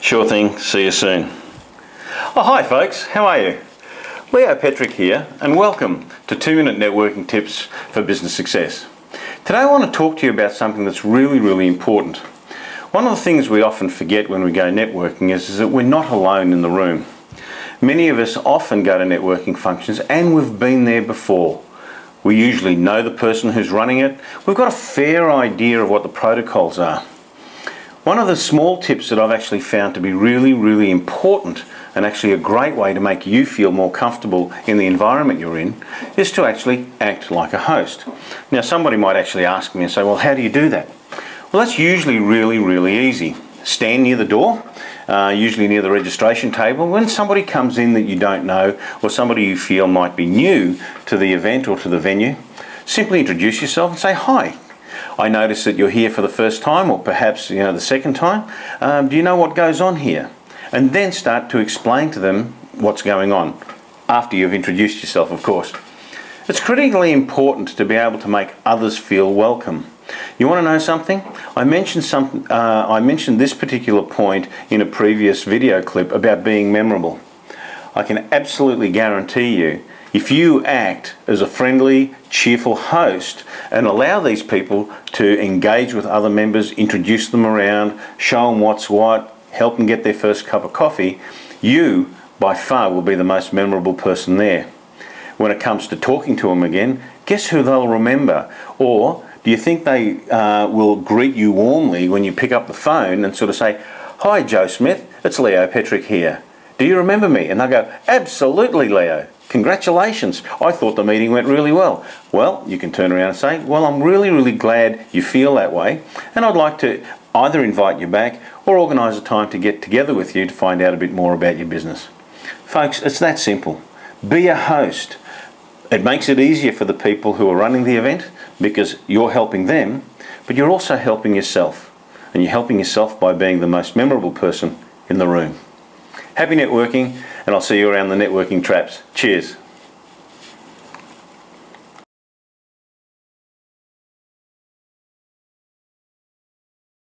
Sure thing, see you soon. Oh, hi folks, how are you? Leo Petrick here, and welcome to 2 Minute Networking Tips for Business Success. Today I want to talk to you about something that's really, really important. One of the things we often forget when we go networking is, is that we're not alone in the room. Many of us often go to networking functions and we've been there before. We usually know the person who's running it. We've got a fair idea of what the protocols are. One of the small tips that I've actually found to be really, really important and actually a great way to make you feel more comfortable in the environment you're in is to actually act like a host. Now somebody might actually ask me and say, well how do you do that? Well that's usually really, really easy. Stand near the door uh, usually near the registration table. When somebody comes in that you don't know or somebody you feel might be new to the event or to the venue, simply introduce yourself and say, hi, I notice that you're here for the first time or perhaps you know the second time. Um, do you know what goes on here? And then start to explain to them what's going on after you've introduced yourself of course. It's critically important to be able to make others feel welcome. You want to know something? I mentioned some. Uh, I mentioned this particular point in a previous video clip about being memorable. I can absolutely guarantee you, if you act as a friendly, cheerful host and allow these people to engage with other members, introduce them around, show them what's what, help them get their first cup of coffee, you by far will be the most memorable person there. When it comes to talking to them again, guess who they'll remember? Or do you think they uh, will greet you warmly when you pick up the phone and sort of say, Hi Joe Smith, it's Leo Petrick here. Do you remember me? And they'll go, Absolutely Leo. Congratulations, I thought the meeting went really well. Well, you can turn around and say, well, I'm really, really glad you feel that way, and I'd like to either invite you back or organise a time to get together with you to find out a bit more about your business. Folks, it's that simple. Be a host. It makes it easier for the people who are running the event because you're helping them, but you're also helping yourself. And you're helping yourself by being the most memorable person in the room. Happy networking, and I'll see you around the networking traps. Cheers.